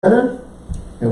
And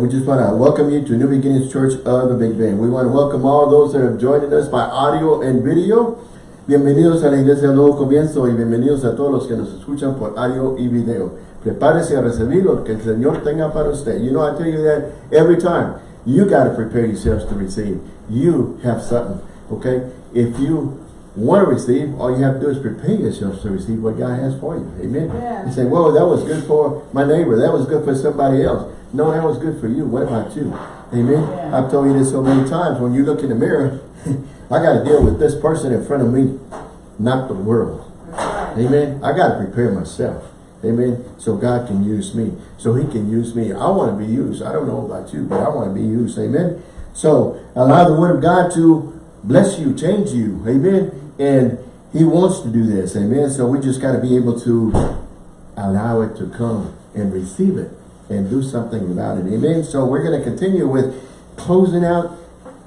we just want to welcome you to New Beginnings Church of the Big Bend. We want to welcome all those that have joined us by audio and video. Bienvenidos a la Iglesia del Nuevo Comienzo y bienvenidos a todos los que nos escuchan por audio y video. Prepárese a recibir lo que el Señor tenga para usted. You know, I tell you that every time. You got to prepare yourselves to receive. You have something, okay? If you want to receive, all you have to do is prepare yourself to receive what God has for you. Amen. Yeah. You say, well, that was good for my neighbor. That was good for somebody else. No, that was good for you. What about you? Amen. Yeah. I've told you this so many times. When you look in the mirror, I got to deal with this person in front of me, not the world. Right. Amen. I got to prepare myself. Amen. So God can use me. So he can use me. I want to be used. I don't know about you, but I want to be used. Amen. So allow the word of God to bless you, change you. Amen. And he wants to do this. Amen. So we just got to be able to allow it to come and receive it and do something about it. Amen. So we're going to continue with closing out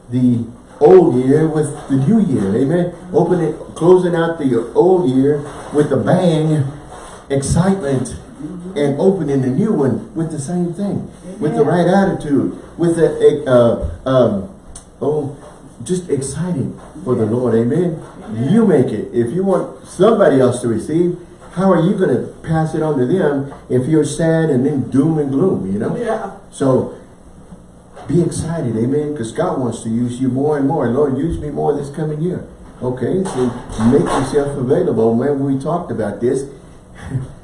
the old year with the new year. Amen. Opening, closing out the old year with a bang, excitement, and opening the new one with the same thing, with the right attitude, with the uh, um, oh, just excited for the Lord. Amen. You make it. If you want somebody else to receive, how are you going to pass it on to them if you're sad and then doom and gloom, you know? Yeah. So be excited, amen, because God wants to use you more and more. Lord, use me more this coming year. Okay, so make yourself available. When we talked about this,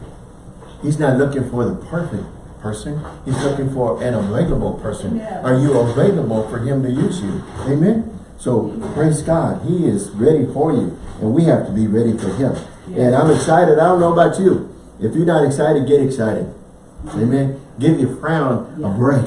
He's not looking for the perfect person. He's looking for an available person. Yeah. Are you available for Him to use you? Amen? So praise God. He is ready for you. And we have to be ready for Him. And I'm excited. I don't know about you. If you're not excited, get excited. Amen. Give your frown a break.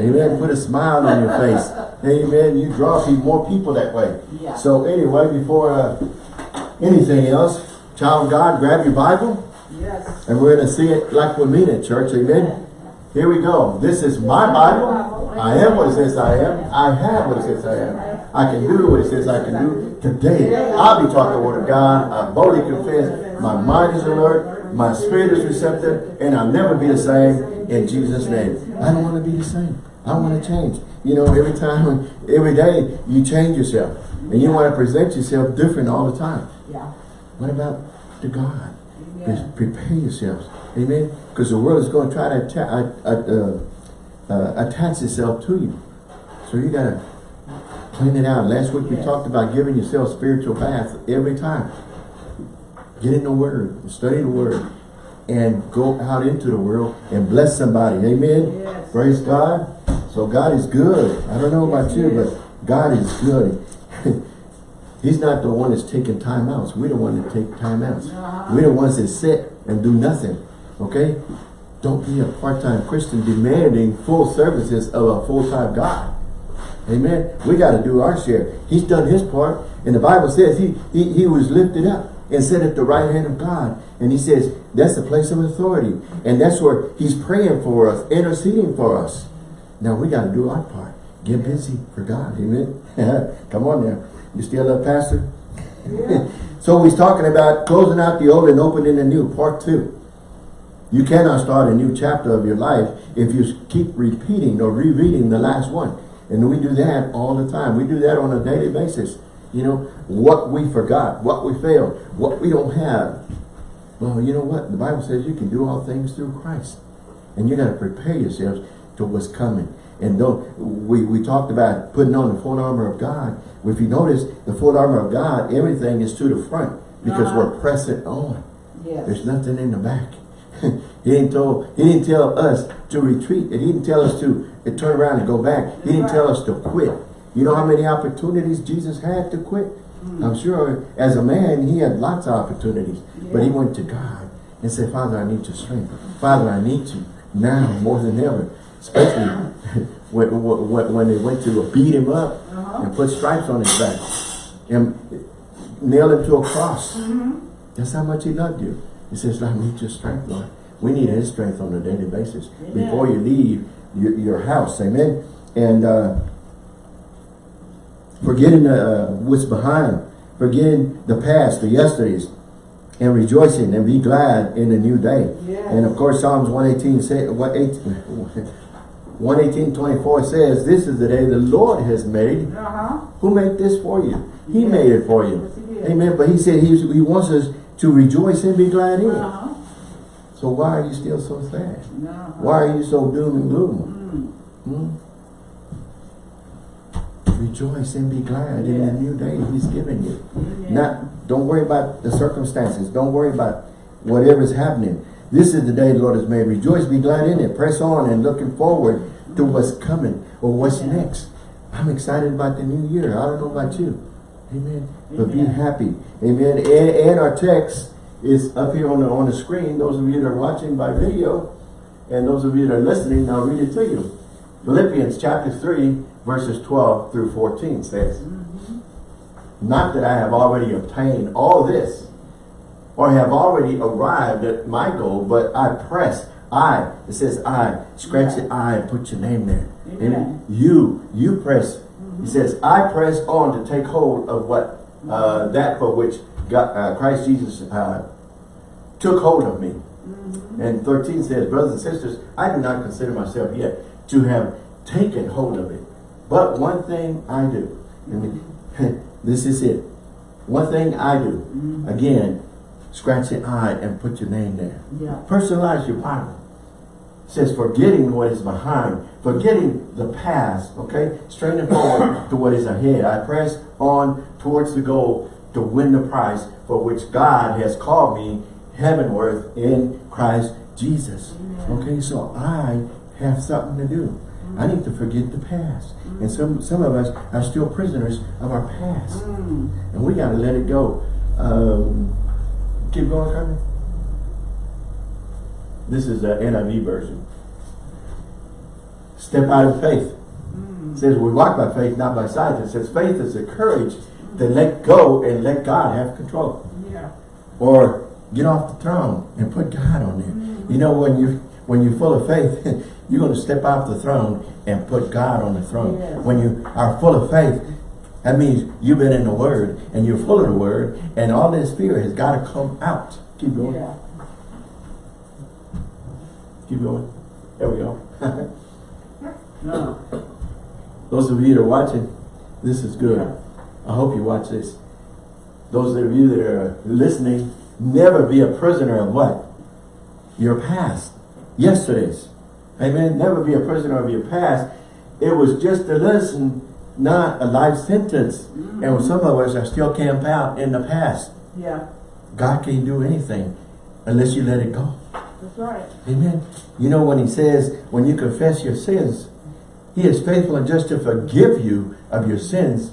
Amen. Put a smile on your face. Amen. You draw more people that way. So anyway, before uh, anything else, child of God, grab your Bible. Yes. And we're going to see it like we mean it, church. Amen. Here we go. This is my Bible. I am what it says I am. I have what it says I am. I can do what it says I can do. Today, I'll be taught the word of God. I boldly confess. My mind is alert. My spirit is receptive. And I'll never be the same in Jesus' name. I don't want to be the same. I want to change. You know, every time, every day, you change yourself. And you want to present yourself different all the time. Yeah. What about to God? Prepare yourselves. Amen. Because the world is going to try to atta uh, uh, uh, attach itself to you. So you got to clean it out. Last week we Yes. talked about giving yourself spiritual bath every time. Get in the Word. Study the Word. And go out into the world and bless somebody. Amen. Yes. Praise God. So God is good. I don't know about Yes, you, but God is good. He's not the one that's taking time outs. We're the one that take time outs. Uh-huh. We're the ones that sit and do nothing. Okay? Don't be a part-time Christian demanding full services of a full-time God. Amen. We got to do our share. He's done his part. And the Bible says he, he, he was lifted up and set at the right hand of God. And he says that's the place of authority. And that's where he's praying for us, interceding for us. Now we got to do our part. Get busy for God. Amen. Come on now. You still a pastor? Yeah. So he's talking about closing out the old and opening the new, part two. You cannot start a new chapter of your life if you keep repeating or rereading the last one. And we do that all the time. We do that on a daily basis. You know, what we forgot, what we failed, what we don't have. Well, you know what? The Bible says you can do all things through Christ. And you got to prepare yourselves to what's coming. And don't, we, we talked about putting on the full armor of God. If you notice, the full armor of God, everything is to the front because Uh-huh. we're pressing on. Yes. There's nothing in the back. He didn't tell he didn't tell us to retreat. And He didn't tell us to, to turn around and go back. He didn't tell us to quit. You know how many opportunities Jesus had to quit? I'm sure as a man he had lots of opportunities. But he went to God and said, Father, I need your strength. Father, I need you now more than ever. Especially when, when, when they went to beat him up Uh-huh. and put stripes on his back and nail him to a cross. That's how much he loved you. He says, I need your strength, Lord. We need his strength on a daily basis Amen. before you leave your, your house. Amen. And uh, forgetting uh, what's behind, forgetting the past, the yesterdays, and rejoicing and be glad in the new day. Yes. And of course, Psalms 118, say, what eight- 118, 24 says, This is the day the Lord has made. Uh-huh. Who made this for you? He Yes. made it for you. Yes. Amen. But he said he, he wants us to rejoice and be glad in it. Uh-huh. So why are you still so sad? Uh-huh. Why are you so doom and gloom? Mm. Hmm? Rejoice and be glad in the new day he's given you. Amen. Not, don't worry about the circumstances. Don't worry about whatever's happening. This is the day the Lord has made. Rejoice, be glad in it. Press on and looking forward to what's coming or what's Yeah. next. I'm excited about the new year. I don't know about you. Amen. But be happy. Amen. And, and our text is up here on the on the screen. Those of you that are watching by video and those of you that are listening, I'll read it to you. Philippians chapter 3, verses 12 through 14 says, Not that I have already obtained all this, or have already arrived at my goal, but I press. I, it says I, scratch the I and put your name there. Amen. Amen. You, you press. He says, I press on to take hold of what, uh, that for which God, uh, Christ Jesus uh, took hold of me. And 13 says, brothers and sisters, I do not consider myself yet to have taken hold of it. But one thing I do. And mm-hmm. this is it. One thing I do. Mm-hmm. Again, scratch the I and put your name there. Yeah. Personalize your Bible. It says forgetting what is behind, forgetting the past, okay? Straining forward to what is ahead. I press on towards the goal to win the prize for which God has called me heavenward in Christ Jesus. Amen. Okay, so I have something to do. I need to forget the past. And some, some of us are still prisoners of our past. Mm. And we got to let it go. Um, keep going, Carmen. This is the NIV version. Step out of faith. It says we walk by faith, not by sight. It says faith is the courage to let go and let God have control. Yeah. Or get off the throne and put God on there. You know, when you when you're full of faith, you're going to step off the throne and put God on the throne. Yes. When you are full of faith, that means you've been in the Word and you're full of the Word, and all this fear has got to come out. Keep going. Yeah. Keep going. There we go. No. Those of you that are watching, this is good. I hope you watch this. Those of you that are listening, never be a prisoner of what? Your past. Yesterday's. Amen. Never be a prisoner of your past. It was just a lesson, not a life sentence. And mm-hmm. some of us are still camped out in the past. Yeah. God can't do anything unless you let it go. That's right. Amen. You know when he says, when you confess your sins, he is faithful and just to forgive you of your sins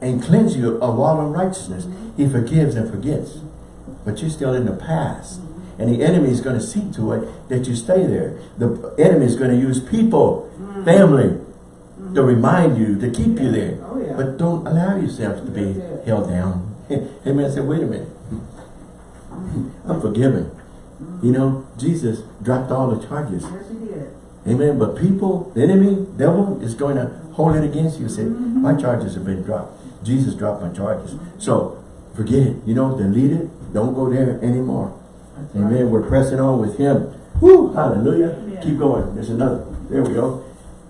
and cleanse you of all unrighteousness. Mm-hmm. He forgives and forgets. But you're still in the past. And the enemy is going to see to it that you stay there. The enemy is going to use people, mm. family, mm. to remind you, to keep you there. Oh, yeah. But don't allow yourself to be held down. Amen. Say, wait a minute. I'm forgiven. Mm-hmm. You know, Jesus dropped all the charges. Yes, he did. Amen. But people, the enemy, devil is going to hold it against you and say, my mm-hmm. charges have been dropped. Jesus dropped my charges. So forget it. You know, delete it. Don't go there anymore. That's Amen. right. We're pressing on with him. Woo! Hallelujah. Amen. Keep going. There's another. There we go.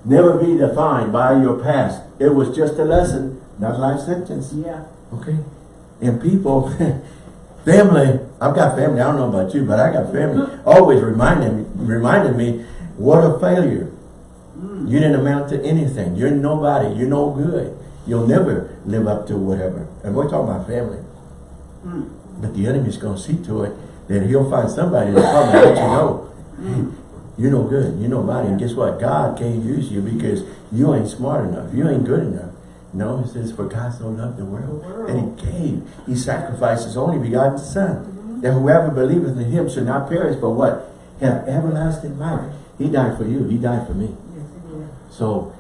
Never be defined by your past. It was just a lesson, not a life sentence. Yeah. Okay? And people, family, I've got family, I don't know about you, but I got family, always reminding, reminding me, what a failure. Mm. You didn't amount to anything. You're nobody. You're no good. You'll never live up to whatever. And we're talking about family. Mm. But the enemy's going to see to it that he'll find somebody to come and let you know, you're no good. You're nobody. And guess what? God can't use you because you ain't smart enough. You ain't good enough. No, it says, for God so loved the world, The world. that he gave. He sacrificed his only begotten son. That whoever believeth in him should not perish, but what? Have everlasting life. He died for you. He died for me. Yes, he. So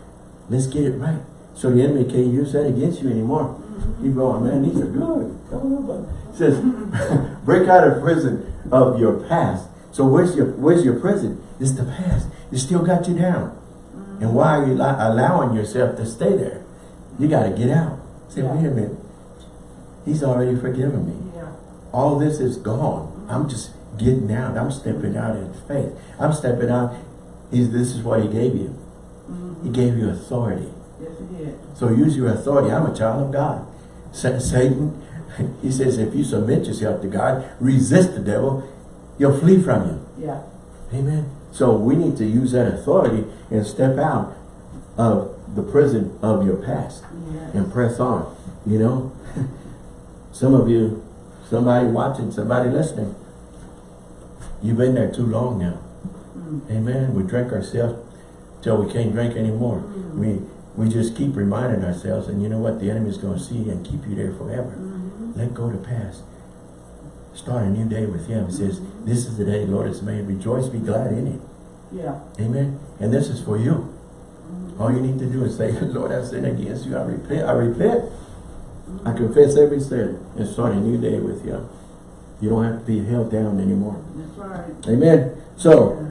let's get it right. So the enemy can't use that against you anymore. You going, man, these are good. I don't know about it says, break out of prison of your past. So where's your where's your prison? It's the past. It still got you down. And why are you allowing yourself to stay there? You got to get out. Say, Yeah. wait a minute. He's already forgiven me. Yeah. all this is gone. I'm just getting out. I'm stepping out in faith. I'm stepping out. He's, this is what he gave you. He mm-hmm. gave you authority. Yes. So use your authority. I'm a child of God. Sa- Satan, he says, if you submit yourself to God, resist the devil, he'll flee from you. Yeah. Amen. So we need to use that authority and step out of the prison of your past Yeah. and press on. You know, some of you, somebody watching, somebody listening, you've been there too long now. Mm. Amen. We drink ourselves till we can't drink anymore. Mm. We we just keep reminding ourselves, and you know what? The enemy's going to see and keep you there forever. Mhm. Let go the past. Start a new day with Him. It says, "This is the day the Lord has made. Rejoice, be glad in it." Yeah. Amen. And this is for you. All you need to do is say, Lord, I sin against you. I repent. I repent. I confess every sin and start a new day with you. You don't have to be held down anymore. That's right. Amen. So,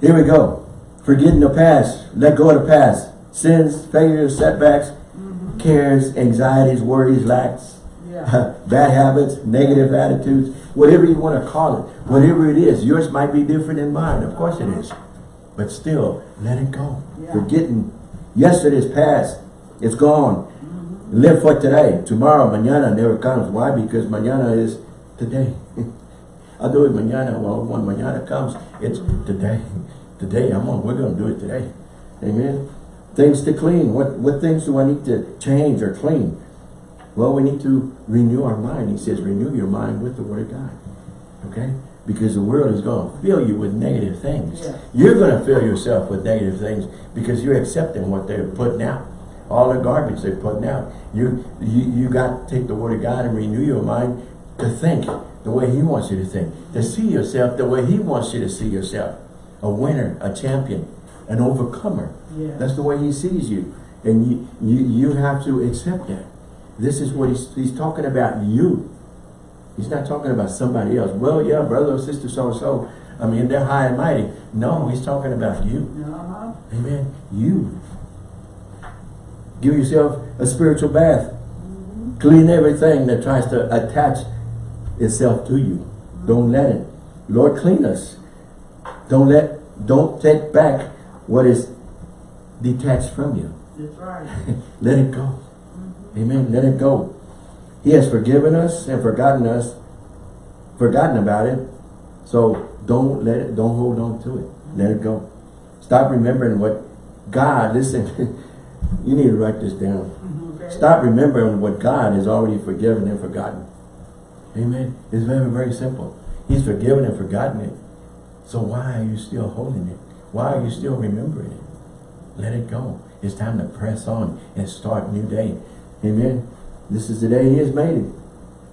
here we go. Forgetting the past. Let go of the past. Sins, failures, setbacks, Mhm. cares, anxieties, worries, lacks, Yeah. bad habits, negative attitudes, whatever you want to call it. Whatever it is. Yours might be different than mine. Of course it is. But still, let it go. Yeah. Forgetting yesterday's past. It's gone. Mhm. Live for today. Tomorrow, mañana never comes. Why? Because mañana is today. I'll do it mañana. Well, when mañana comes, it's today. Today, I'm on. We're going to do it today. Amen. Things to clean. What what things do I need to change or clean? Well, we need to renew our mind. He says, renew your mind with the Word of God. Okay? Because the world is going to fill you with negative things. Yeah. You're going to fill yourself with negative things because you're accepting what they're putting out. All the garbage they're putting out. You, you, you got to take the Word of God and renew your mind to think the way He wants you to think. To see yourself the way He wants you to see yourself. A winner, a champion, an overcomer. Yeah. That's the way He sees you. And you, you, you have to accept that. This is what he's, he's talking about you. He's not talking about somebody else. Well, yeah, brother or sister so-and-so. I mean, they're high and mighty. No, he's talking about you. Uh-huh. Amen. You. Give yourself a spiritual bath. Clean everything that tries to attach itself to you. Don't let it. Lord, clean us. Don't let, don't take back what is detached from you. That's right. Let it go. Amen. Let it go. He has forgiven us and forgotten us, forgotten about it. So don't let it, don't hold on to it. Let it go. Stop remembering what God, listen, you need to write this down. Mhm. Okay. Stop remembering what God has already forgiven and forgotten. Amen. It's very, very simple. He's forgiven and forgotten it. So why are you still holding it? Why are you still remembering it? Let it go. It's time to press on and start a new day. Amen. This is the day he has made it.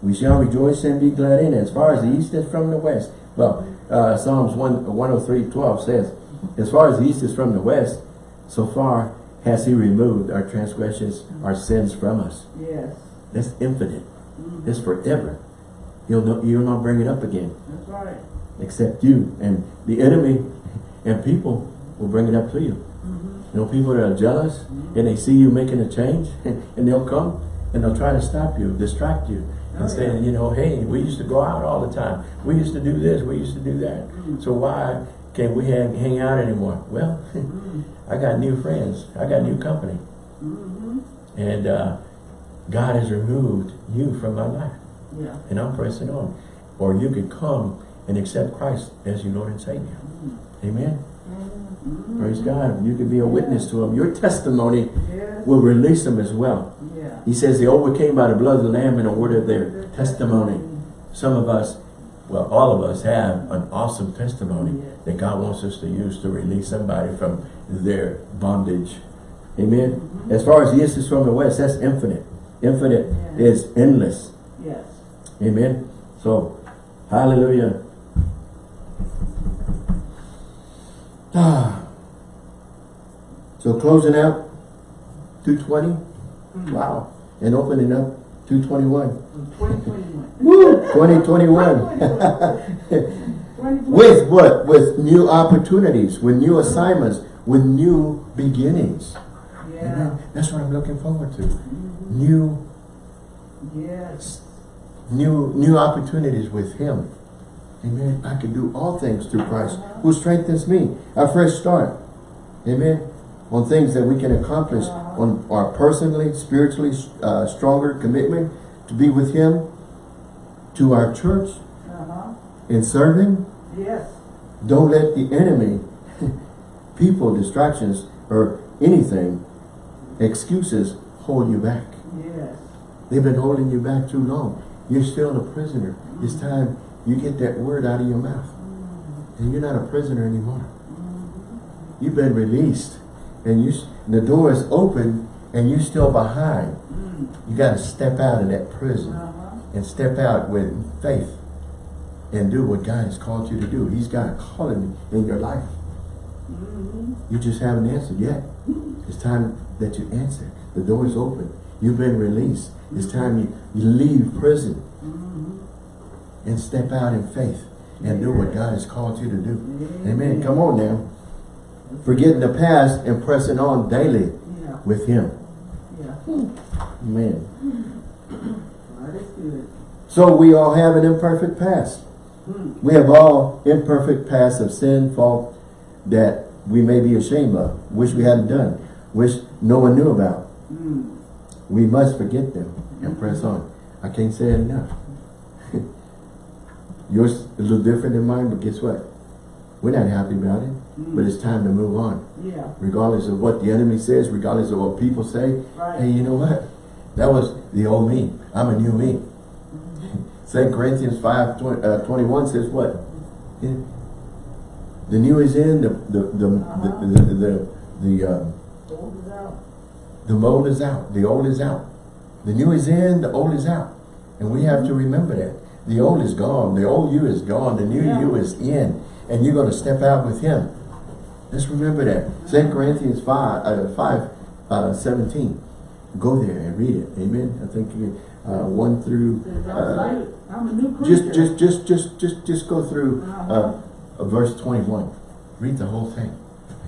We shall rejoice and be glad in it. As far as the east is from the west. Well, uh, Psalms 1, 103, 12 says, As far as the east is from the west, so far has he removed our transgressions, our sins from us. Yes. That's infinite. Mhm. It's forever. He'll, not, he'll not bring it up again That's right. except you. And the enemy and people will bring it up to you. Mhm. You know, people that are jealous and they see you making a change and they'll come and they'll try to stop you, distract you and Oh, say, yeah. you know, hey, we used to go out all the time. We used to do this, we used to do that. Mm. So why can't we hang, hang out anymore? Well. I got new friends. I got new company. Mhm. And uh, God has removed you from my life. Yeah. And I'm pressing on. Or you could come and accept Christ as your Lord and Savior. Amen. Mhm. Praise God. You can be a witness to them. Your testimony Yes. will release them as well. Yeah. He says they overcame by the blood of the Lamb and the word of their testimony. Some of us, well, all of us have an awesome testimony Yes. that God wants us to use to release somebody from their bondage. Amen. As far as the east is from the west, that's infinite. Infinite Yeah. is endless. Yes. Amen. So, hallelujah. Ah. So closing out 220. Mhm. Wow. And opening up 221. 2021. Woo! 2021. 2021. with what? With new opportunities, with new assignments, with new beginnings. Yeah. Amen. That's what I'm looking forward to. Mhm. New Yes. new new opportunities with him. Amen. I can do all things through Christ who strengthens me. A fresh start. Amen. On things that we can accomplish on our personally, spiritually uh, stronger commitment to be with him, to our church, Uh-huh. in serving. Yes. Don't let the enemy, people, distractions, or anything, excuses hold you back. Yes. They've been holding you back too long. You're still a prisoner. It's time you get that word out of your mouth. And you're not a prisoner anymore. You've been released. And you, the door is open and you're still behind. Mm. You got to step out of that prison Uh-huh. and step out with faith and do what God has called you to do. He's got a calling in your life. Mm-hmm. You just haven't answered yet. Mm-hmm. It's time that you answer. The door is open. You've been released. It's time you, you leave prison mm-hmm. and step out in faith and do what God has called you to do. Amen. Come on now. Forgetting the past and pressing on daily Yeah. with Him. Yeah. Amen. So we all have an imperfect past. Hmm. We have all imperfect past of sin, fault that we may be ashamed of, wish we hadn't done, wish no one knew about. Hmm. We must forget them and press on. I can't say it enough. Yours a little different than mine, but guess what? We're not happy about it, but it's time to move on. Yeah. Regardless of what the enemy says, regardless of what people say, Right. hey, you know what? That was the old me. I'm a new me. Second Corinthians 5, 20, uh, 21 says what? Yeah. The new is in, the the the the the, the, the, the uh, Old is out. the mold is out. The old is out. The new is in, the old is out. And we have to remember that. The old is gone. The old you is gone. The new Yeah. you is in. And you're going to step out with him. Let's remember that. 2 Corinthians 5, uh, 5 uh, 17. Go there and read it. Amen. I think you, uh, 1 through... Uh, like, I'm a new creature. just, just, just, just, just, just go through uh, uh, verse 21. Read the whole thing.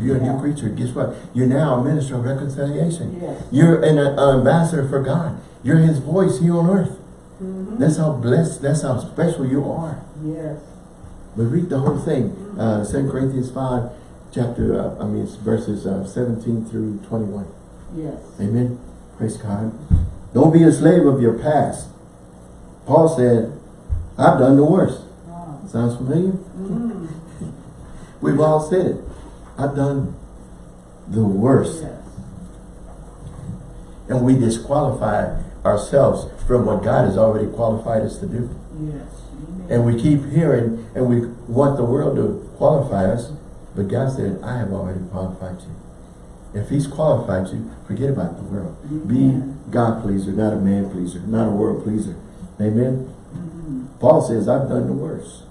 You're a new Yeah. creature. Guess what? You're now a minister of reconciliation. Yes. You're an uh, ambassador for God. You're his voice here on earth. Mhm. That's how blessed, that's how special you are. Yes. But read the whole thing. Uh, 2 Corinthians 5, chapter, uh, I mean, it's verses uh, 17 through 21. Yes. Amen. Praise God. Don't be a slave of your past. Paul said, I've done the worst. Wow. Sounds familiar? Mm. We've all said it. I've done the worst. Yes. And we disqualify ourselves from what God has already qualified us to do. Yes. And we keep hearing and we want the world to qualify us. But God said, I have already qualified you. If he's qualified you, forget about the world. Be God pleaser, not a man pleaser, not a world pleaser. Amen? Mhm. Paul says, I've done the worst.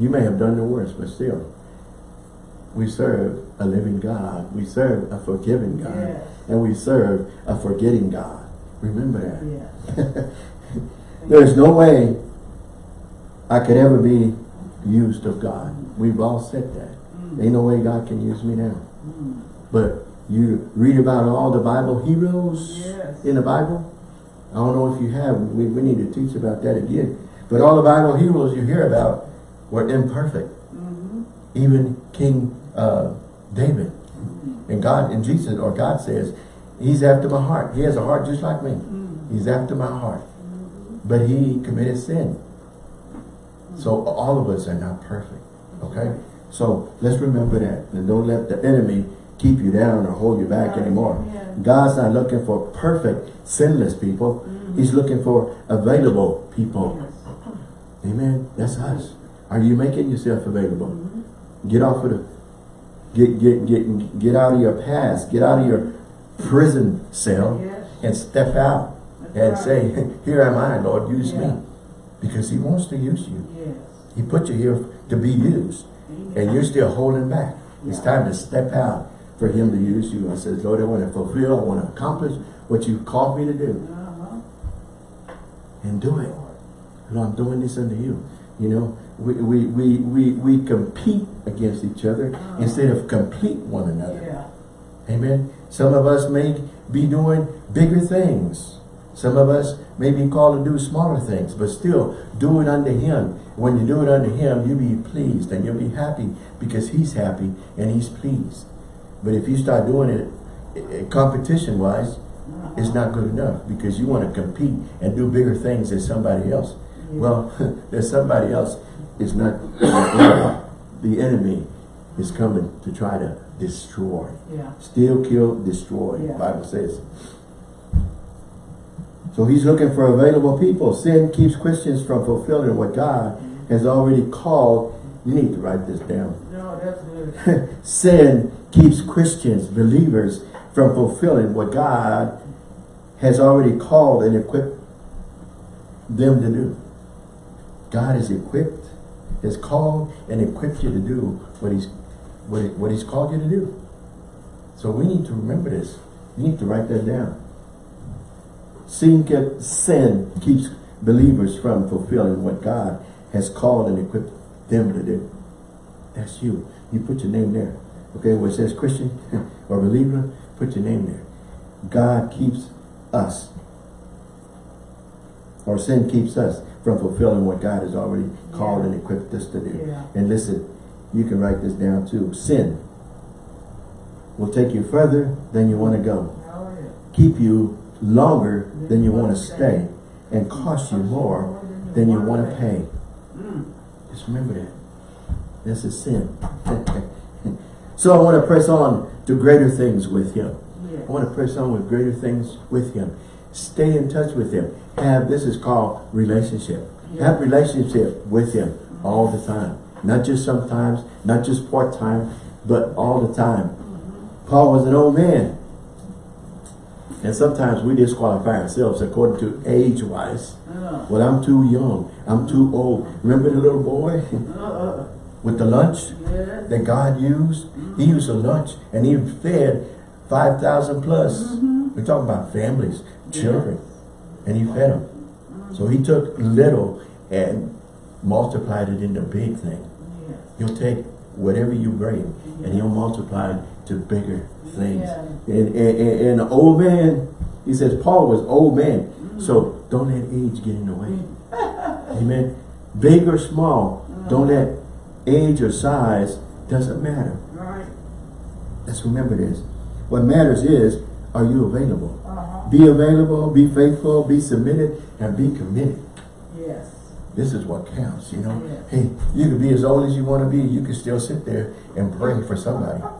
You may have done the worst, but still, we serve a living God. We serve a forgiving God. Yes. And we serve a forgetting God. Remember that. Yes. There's no way I could ever be used of God. We've all said that. Ain't no way God can use me now. Mm. But you read about all the Bible heroes Yes. in the Bible. I don't know if you have. We, we need to teach about that again. But all the Bible heroes you hear about were imperfect. Mhm. Even King uh, David. And God and Jesus, or God says, He's after my heart. He has a heart just like me. Mm. He's after my heart. But he committed sin. So all of us are not perfect. Okay? So let's remember that. And don't let the enemy keep you down or hold you back Right. anymore. Yeah. God's not looking for perfect, sinless people. He's looking for available people. Yes. Amen. That's us. Are you making yourself available? Get off of the get get get get out of your past. Get out of your prison cell Yes. and step out That's and right. say, Here am I, Lord, use Yeah. me. Because he wants to use you. Yes. He put you here to be used. Amen. And you're still holding back. It's time to step out for him to use you. I says, Lord, I want to fulfill, I want to accomplish what you've called me to do. Uh-huh. And do it. Lord, I'm doing this unto you. You know, we, we, we, we, we compete against each other instead of complete one another. Yeah. Amen. Some of us may be doing bigger things Some of us may be called to do smaller things, but still do it unto him. When you do it unto him, you'll be pleased and you'll be happy because he's happy and he's pleased. But if you start doing it eh, eh, competition wise, it's not good enough because you want to compete and do bigger things than somebody else. Yeah. Well, there's somebody else is not, the enemy is coming to try to destroy. Yeah. Steal, kill, destroy, Yeah. Bible says. So he's looking for available people. Sin keeps Christians from fulfilling what God mm-hmm. has already called. You need to write this down. No, that's good. Sin keeps Christians, believers, from fulfilling what God has already called and equipped them to do. God has equipped, has called and equipped you to do what he's what, he- what he's called you to do. So we need to remember this. You need to write that down. Sin, kept, sin keeps believers from fulfilling what God has called and equipped them to do. That's you. You put your name there. Okay, where it says Christian or believer, put your name there. God keeps us. Or sin keeps us from fulfilling what God has already called Yeah. and equipped us to do. Yeah. And listen, you can write this down too. Sin will take you further than you want to go. Keep you longer than you want to stay. And cost you more than you want to pay. Just remember that. That's a sin. so I want to press on to greater things with him. I want to press on with greater things with him. Stay in touch with him. Have, this is called relationship. Have relationship with him all the time. Not just sometimes, not just part-time, but all the time. Paul was an old man. And sometimes we disqualify ourselves according to age-wise. Uh, Well, I'm too young. I'm too old. Remember the little boy uh, uh, with the lunch that God used? He used a lunch and he fed 5,000 plus. Mhm. We're talking about families, children. And he fed them. So he took little and multiplied it into big thing. He'll take whatever you bring and he'll multiply it to bigger things. And, and, and, the old man, he says Paul was old man. So don't let age get in the way. Amen. Big or small, don't let age or size, doesn't matter. Right. Let's remember this. What matters is, are you available? Uh-huh. Be available, be faithful, be submitted, and be committed. Yes. This is what counts, you know. Hey, you can be as old as you want to be. You can still sit there and pray for somebody.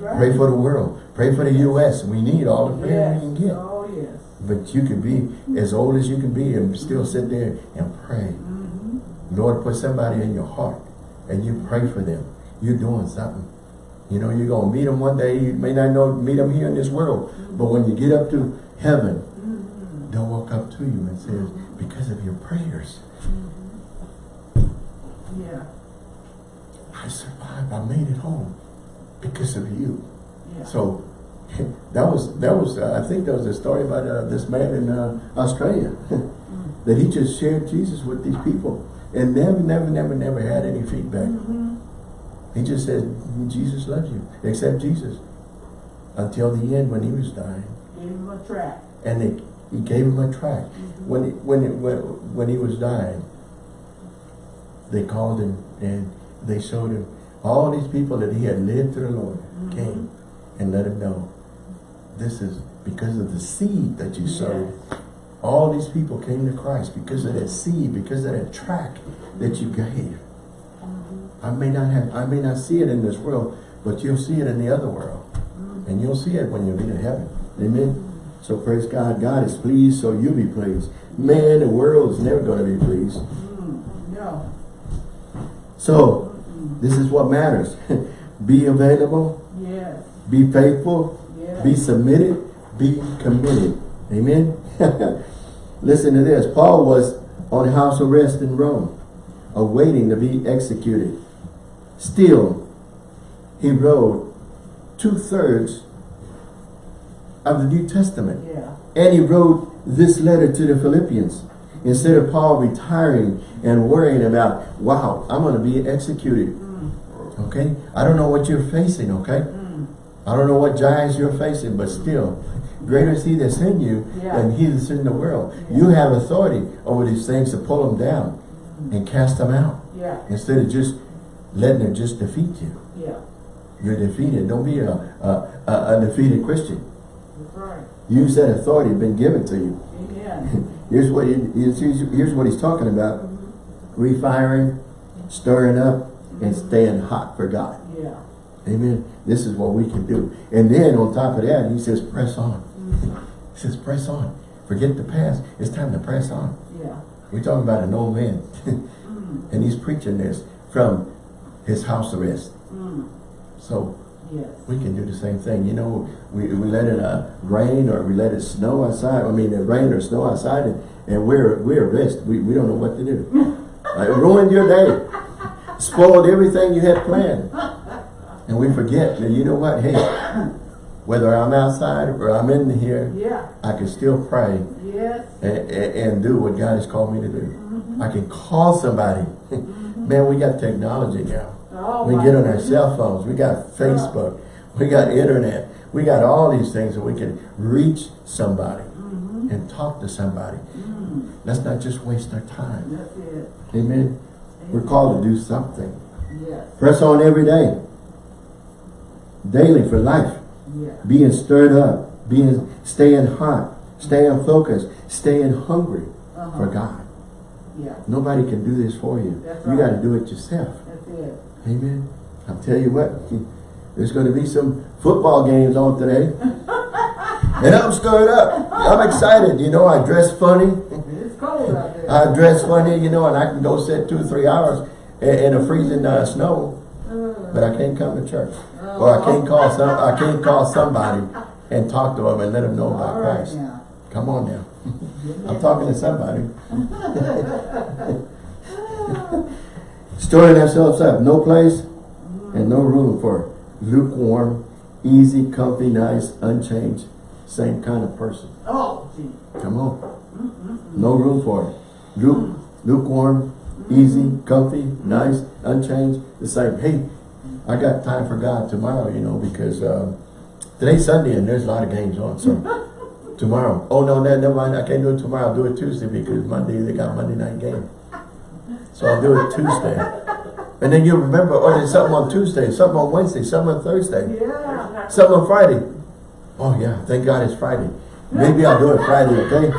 Right. Pray for the world. Pray for the U.S. We need all the prayer yes. we can get. Oh, yes. But you can be as old as you can be and still sit there and pray. Mm-hmm. Lord, put somebody in your heart and you pray for them. You're doing something. You know, you're going to meet them one day. You may not know, meet them here in this world. But when you get up to heaven, Mm-hmm. they'll walk up to you and say, because of your prayers, Yeah. I survived. I made it home because of you. Yeah. So that was, that was uh, I think there was a story about uh, this man in uh, Australia that he just shared Jesus with these people and never, never, never, never had any feedback. Mm-hmm. He just said, Jesus loves you. Accept Jesus. Until the end when he was dying. Gave him a track. And they, he gave him a tract. When, he, when, it, when, when he was dying, they called him and they showed him all these people that he had led to the Lord mm-hmm. came and let him know this is because of the seed that you sowed. All these people came to Christ because of that seed, because of that track that you gave. Mm-hmm. I may not have, I may not see it in this world, but you'll see it in the other world. Mm-hmm. And you'll see it when you get to heaven. Amen. So praise God. God is pleased, so you'll be pleased. Man, the world is never going to be pleased. So, this is what matters. be available, Yes. be faithful, Yes. be submitted, be committed. Amen. Listen to this. Paul was on house arrest in Rome, awaiting to be executed. Still, he wrote two-thirds of the New Testament. Yeah. And he wrote this letter to the Philippians. Instead of Paul retiring and worrying about, wow, I'm going to be executed. Mm. Okay? I don't know what you're facing, okay? Mm. I don't know what giants you're facing, but still, greater is he that's in you Yeah. than he that's in the world. Yeah. You have authority over these things to pull them down and cast them out. Yeah, Instead of just letting them just defeat you. yeah, You're defeated. Don't be a, a, a, a defeated Christian. that's right. Use that authority been given to you. Amen. Here's what he, here's, here's what he's talking about. Refiring, stirring up, and staying hot for God. Yeah. Amen. This is what we can do. And then on top of that, he says, press on. He says, press on. Forget the past. It's time to press on. Yeah. We're talking about an old man. Mm. and he's preaching this from his house arrest. Mm. So Yes. we can do the same thing. You know, we, we let it uh, rain or we let it snow outside. I mean, it rain or snow outside and, and we're, we're arrested. We, we don't know what to do. Uh, it ruined your day. Spoiled everything you had planned. And we forget that, you know what? Hey, whether I'm outside or I'm in here, Yeah. I can still pray Yes. and, and, and do what God has called me to do. I can call somebody. Man, we got technology now. Oh, We get on our cell phones. We got Facebook. We got internet. We got all these things that we can reach somebody and talk to somebody. Mm. Let's not just waste our time. That's it. Amen. We're called to do something. Yes. Press on every day. Daily for life. Yeah. Being stirred up. Being staying hot. Staying focused. Staying hungry Uh-huh. for God. Yeah. Nobody can do this for you. That's You right. got to do it yourself. That's it. Amen. I'll tell you what, there's going to be some football games on today. and I'm stirred up. I'm excited. You know, I dress funny. It's cold out there. I dress funny, you know, and I can go sit two or three hours in, a freezing uh, snow, but I can't come to church. Or I can't call some. I can't call somebody and talk to them and let them know about Christ. Come on now. I'm talking to somebody. Stirring ourselves up. No place and no room for lukewarm, easy, comfy, nice, unchanged, same kind of person. Oh. Come on. No room for it. Luke, lukewarm, easy, comfy, nice, unchanged, the same. Hey, I got time for God tomorrow, you know, because um, today's Sunday and there's a lot of games on. So tomorrow. Oh, no, no, never mind. I can't do it tomorrow. I'll do it Tuesday because Monday, they got Monday night game. So I'll do it Tuesday. And then you'll remember, oh, there's something on Tuesday, something on Wednesday, something on Thursday. Yeah. Something on Friday. Oh yeah, thank God it's Friday. Maybe I'll do it Friday, okay?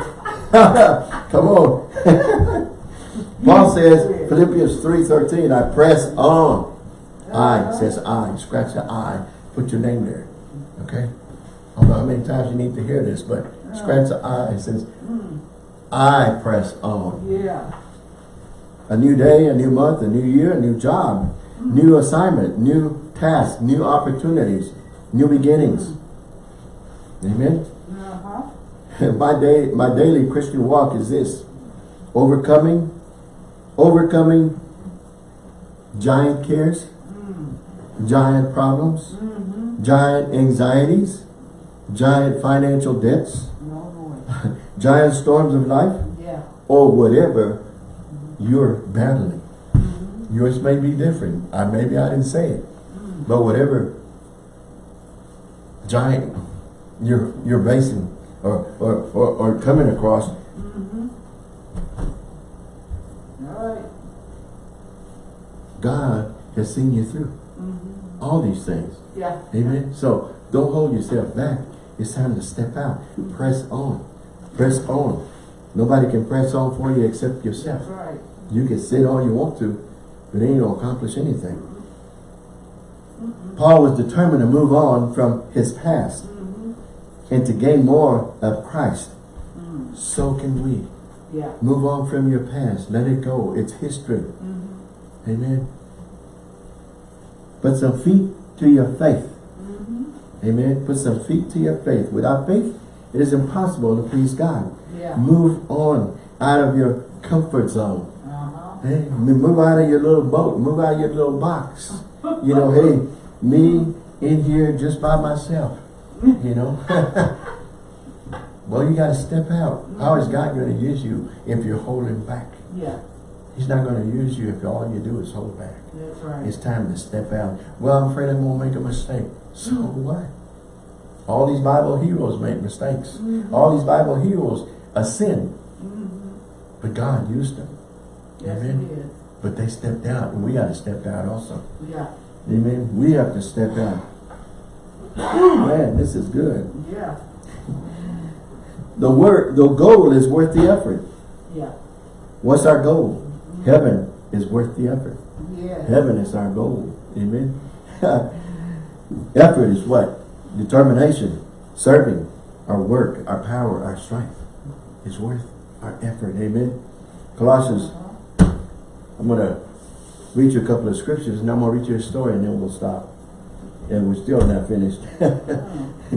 Come on. Paul says, Philippians 3.13, I press on. I says I. Scratch the I. Put your name there. Okay? I don't know how many times you need to hear this, but scratch the I. It says, I press on. Yeah. A new day, a new month, a new year, a new job, new assignment, new task, new opportunities, new beginnings. Amen. Uh-huh. my day, my daily Christian walk is this: overcoming, overcoming giant cares, giant problems, Mm-hmm. giant anxieties, giant financial debts, No giant storms of life, Yeah. or whatever you're battling. Yours may be different. I maybe I didn't say it, but whatever giant you're you're facing or or, or, or coming across. All right. God has seen you through all these things. Yeah. Amen. So don't hold yourself back. It's time to step out. Press on. Press on. Nobody can press on for you except yourself. That's right. You can sit all you want to, but it ain't gonna accomplish anything. Paul was determined to move on from his past Mm-hmm. and to gain more of Christ. Mm. So can we. Yeah. Move on from your past. Let it go. It's history. Mm-hmm. Amen. Put some feet to your faith. Mm-hmm. Amen. Put some feet to your faith. Without faith, it is impossible to please God. Yeah. Move on out of your comfort zone. Uh-huh. Hey, move out of your little boat. Move out of your little box. You know, hey, me in here just by myself. You know. well, you got to step out. How is God going to use you if you're holding back? Yeah. He's not going to use you if all you do is hold back. That's right. It's time to step out. Well, I'm afraid I'm going to make a mistake. So what? All these Bible heroes make mistakes. All these Bible heroes uh, sin. But God used them. Yes, Amen. But they stepped out and we got to step out also. Yeah, Amen. We have to step out. Man, this is good. yeah, The work, the goal is worth the effort. yeah, What's our goal? Heaven is worth the effort. yes. Heaven is our goal. Amen. effort is what? Determination, serving, our work, our power, our strength is worth our effort. Amen. Colossians, I'm going to read you a couple of scriptures and I'm going to read you a story and then we'll stop. And we're still not finished. Okay,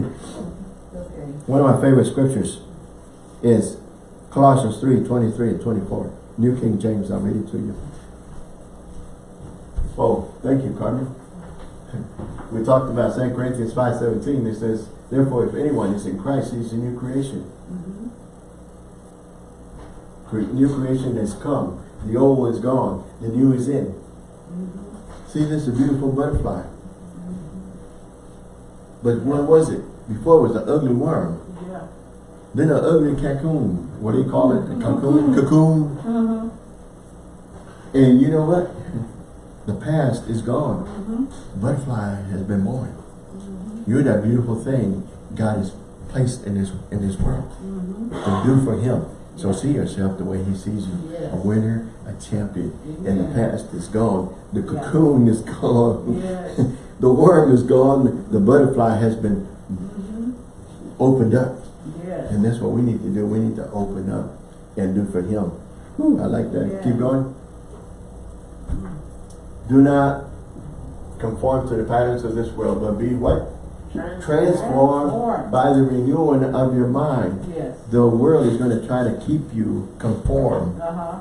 One of my favorite scriptures is Colossians 3, 23 and 24. New King James, I'll read it to you. Oh, thank you, Carmen. We talked about 2 Corinthians 5, 17. It says, Therefore, if anyone is in Christ, he's a new creation. Mm-hmm. Cre- New creation has come. The old is gone. The new is in. Mm-hmm. See, this is a beautiful butterfly. Mm-hmm. But what was it? Before it was an ugly worm. yeah. Then an ugly cocoon. What do you call it? A cocoon? Cocoon. Uh-huh, And you know what? The past is gone. mhm, Butterfly has been born. You're that beautiful thing God has placed in this in this world mhm. to do for Him. So see yourself the way He sees you. Yes. A winner, a champion. And the past is gone. The cocoon is gone. Yes. the worm is gone. The butterfly has been Mhm. opened up. Yes. And that's what we need to do. We need to open up and do for him. Whew, I like that. Yeah. Keep going. Do not conform to the patterns of this world, but be what? Transformed by the renewing of your mind. Yes. The world is going to try to keep you conformed Uh-huh,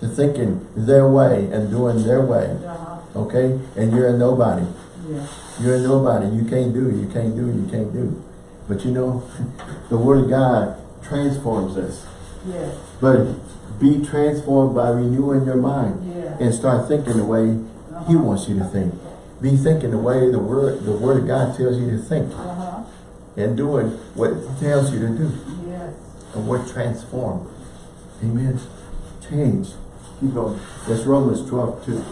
to thinking their way and doing their way. uh-huh, Okay? And you're a nobody. yes. You're a nobody. You can't do, you can't do, you can't do. But you know, the Word of God transforms us. Yes, But be transformed by renewing your mind yes. and start thinking the way He wants you to think. Be thinking the way the Word the Word of God tells you to think Uh-huh, and doing what it tells you to do. yes. And we're transformed. Amen. Change. Keep going. That's Romans 12, 2.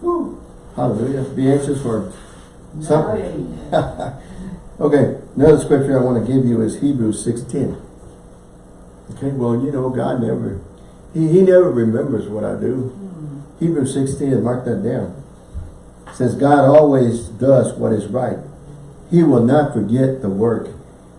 Woo. Hallelujah. Be anxious for something. Okay, another scripture I want to give you is Hebrews 6.10. Okay, well, you know, God never, He, he never remembers what I do. Hmm, Hebrews 6.10, mark that down. It says, God always does what is right. He will not forget the work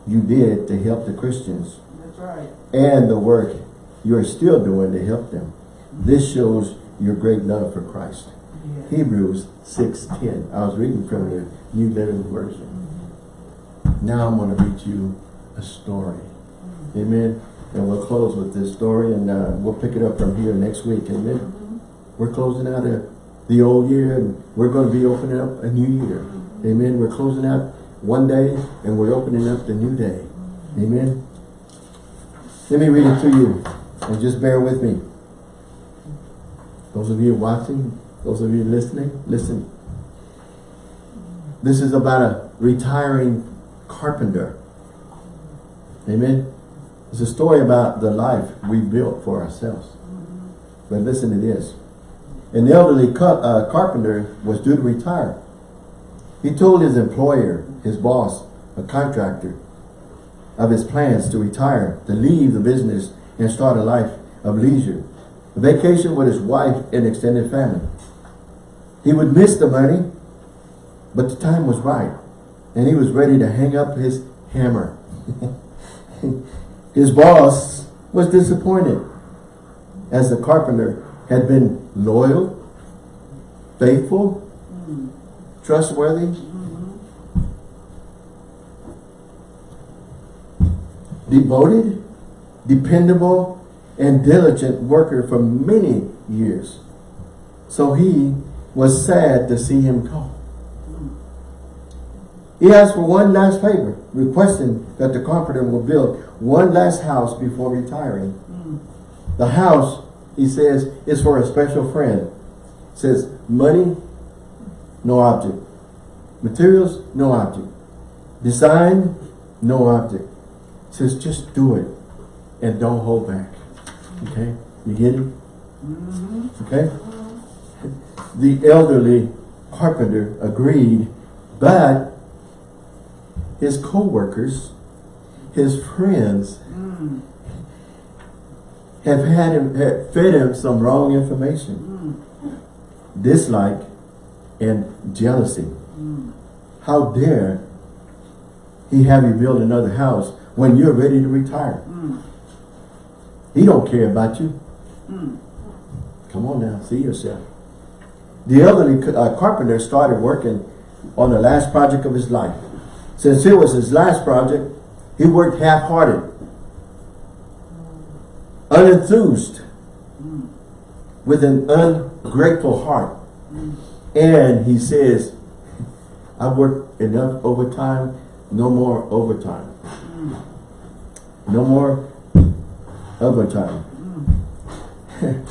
you did to help the Christians That's right. and the work you're still doing to help them. This shows your great love for Christ. Yes. Hebrews 6.10. I was reading from the New Living Version. Now I'm going to read you a story. Amen. And we'll close with this story and uh, we'll pick it up from here next week. Amen. We're closing out a, the old year and we're going to be opening up a new year. Amen. We're closing out one day and we're opening up the new day. Amen. Let me read it to you and just bear with me. Those of you watching, those of you listening, listen. This is about a retiring carpenter. Amen. It's a story about the life we built for ourselves. But listen to this. An elderly uh, carpenter was due to retire. He told his employer, his boss, a contractor, of his plans to retire, to leave the business and start a life of leisure. A vacation with his wife and extended family. He would miss the money, but the time was right. And he was ready to hang up his hammer. his boss was disappointed as the carpenter had been loyal, faithful, Mm, trustworthy, mhm. devoted, dependable, and diligent worker for many years. So he was sad to see him go. He asked for one last favor, requesting that the carpenter will build one last house before retiring. Mm, The house, he says, it's for a special friend. says, money, no object. Materials, no object. Design, no object. Says just do it and don't hold back. Okay? You get it? Mm-hmm. Okay? The elderly carpenter agreed, but his co-workers, his friends, mm. Have had him have fed him some wrong information. Dislike and jealousy. How dare he have you build another house when you're ready to retire? He don't care about you. Come on now, see yourself. The elderly uh, carpenter started working on the last project of his life. Since it was his last project, he worked half-hearted, unenthused, with an ungrateful heart. And he says, I worked enough overtime, no more overtime. No more overtime.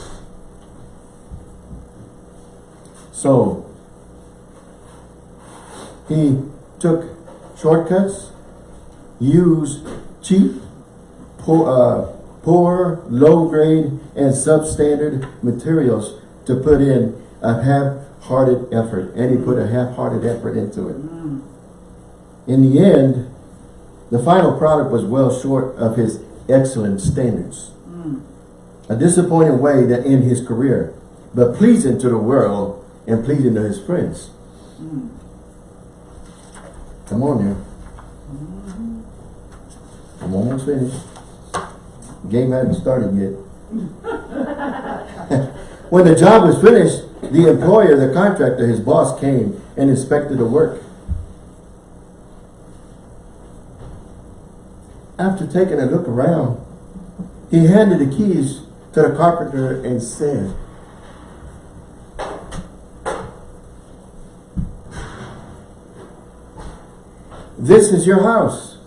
so, he took shortcuts, used cheap, poor, uh, poor, low grade, and substandard materials to put in a half-hearted effort. And he put a half-hearted effort into it. Mm. In the end, the final product was well short of his excellent standards. Mm. A disappointing way to end his career, but pleasing to the world and pleasing to his friends. Mm. Come on now. Mm-hmm. I'm almost finished. Game hadn't started yet. when the job was finished, the employer, the contractor, his boss came and inspected the work. After taking a look around, he handed the keys to the carpenter and said, This is your house.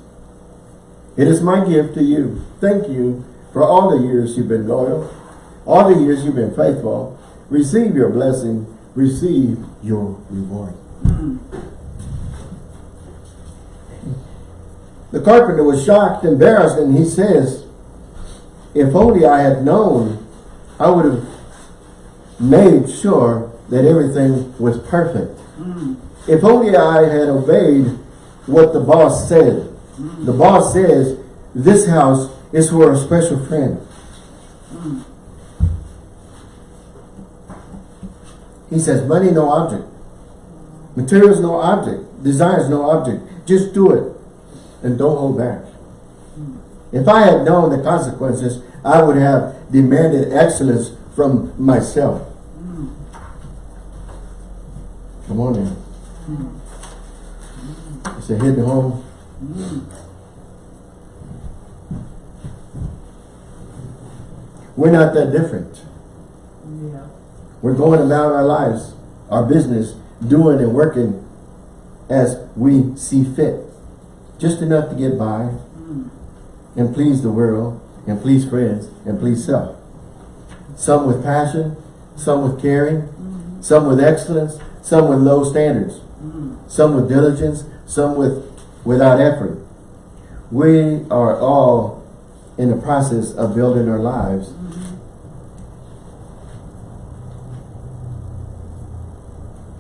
It is my gift to you. Thank you for all the years you've been loyal, all the years you've been faithful. Receive your blessing. Receive your reward. The carpenter was shocked, embarrassed, and he says, if only I had known, I would have made sure that everything was perfect. If only I had obeyed what the boss said. The boss says, this house is for a special friend. He says, money no object. Materials no object. Designs no object. Just do it. And don't hold back. If I had known the consequences, I would have demanded excellence from myself. Come on in. It's a hidden home. We're not that different. Yeah. We're going about our lives, our business, doing and working as we see fit. Just enough to get by hmm. and please the world and please friends and please self. Some with passion, some with caring, hmm. some with excellence, some with low standards, hmm. some with diligence, some with without effort. We are all in the process of building our lives.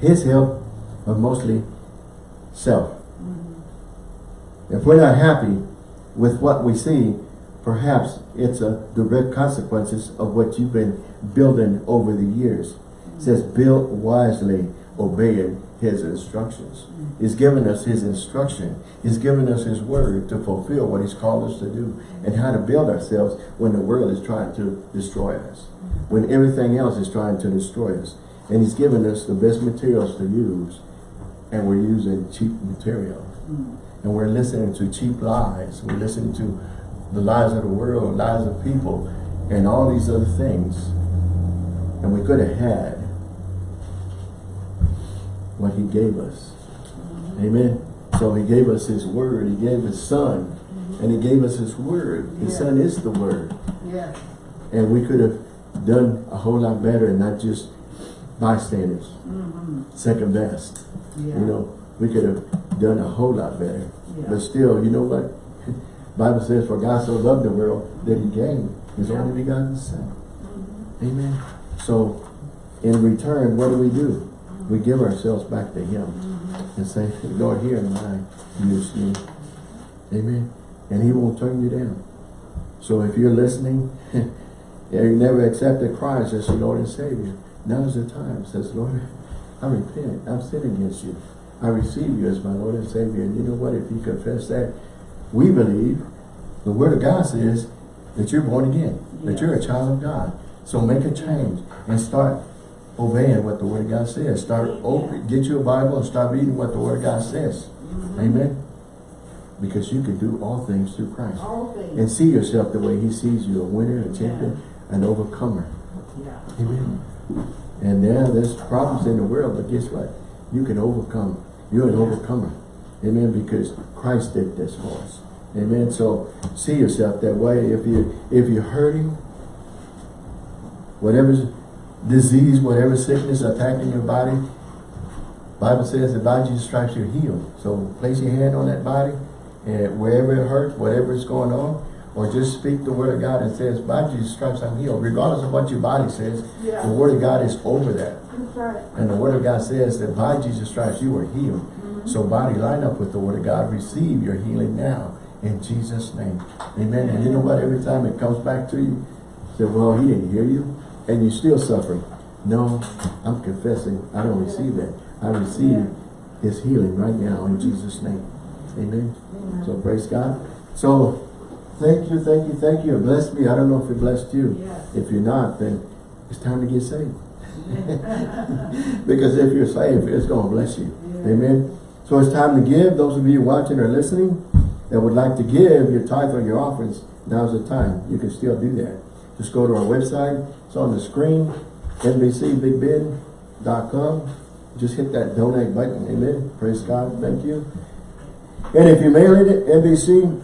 His help are mostly self. If we're not happy with what we see, perhaps it's a direct consequences of what you've been building over the years. It says, build wisely, obeying his instructions. He's given us his instruction. He's given us his word to fulfill what he's called us to do and how to build ourselves when the world is trying to destroy us. When everything else is trying to destroy us. And he's given us the best materials to use and we're using cheap material. And we're listening to cheap lies. We're listening to the lies of the world, lies of people, and all these other things. And we could have had what he gave us. Amen. So he gave us his word. He gave his son. And he gave us his word. His Yeah. son is the word. Yes. And we could have done a whole lot better and not just bystanders. Second best. Yeah. You know, we could have done a whole lot better. Yeah. But still, you know what? Bible says, for God so loved the world that he gave his Yeah. only begotten son. Mhm. Amen. So, in return, what do we do? We give ourselves back to him and say, Lord, here am I, use me. Amen. And he won't turn you down. So if you're listening, and you never accepted Christ as your Lord and Savior, now's the time. Says, Lord, I repent. I've sinned against you. I receive you as my Lord and Savior. And you know what? If you confess that, we believe, the Word of God says that you're born again, that you're a child of God. So make a change and start obeying what the Word of God says. Start, open, get you a Bible and start reading what the Word of God says. Amen. Because you can do all things through Christ. All things. And see yourself the way He sees you, a winner, a champion, an overcomer. Yeah. Amen. And yeah, there's problems in the world, but guess what? You can overcome. You're an overcomer. Amen. Because Christ did this for us. Amen. So see yourself that way. If you if you're hurting, whatever disease, whatever sickness attacking your body, Bible says that by Jesus' stripes you're healed. So place your hand on that body, and wherever it hurts, whatever is going on, or just speak the word of God and says, by Jesus' stripes I'm healed. Regardless of what your body says, Yeah. the word of God is over that. Right. And the word of God says that by Jesus' stripes you were healed. Mhm. So body, line up with the word of God. Receive your healing now in Jesus' name. Amen. And you know what? Every time it comes back to you, say, well, he didn't hear you. And you're still suffering. No, I'm confessing. I don't receive that. I receive his healing right now in Jesus' name. Amen. Amen. So praise God. So thank you, thank you, thank you. It blessed me. I don't know if it blessed you. Yes. If you're not, then it's time to get saved. because if you're saved, it's going to bless you. Amen. So it's time to give. Those of you watching or listening that would like to give your tithe or your offerings, now's the time. You can still do that. Just go to our website. It's on the screen, nbcbigbid.com. Just hit that donate button. Amen. Praise God. Thank you. And if you mail it, NBC,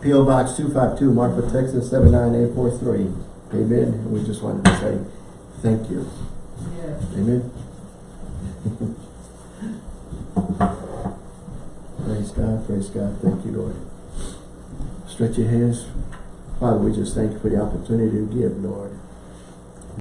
P.O. Box 252, Marfa, Texas 79843. Amen. And we just wanted to say thank you. Yes. Amen. praise God, praise God. Thank you, Lord. Stretch your hands. Father, we just thank you for the opportunity to give, Lord.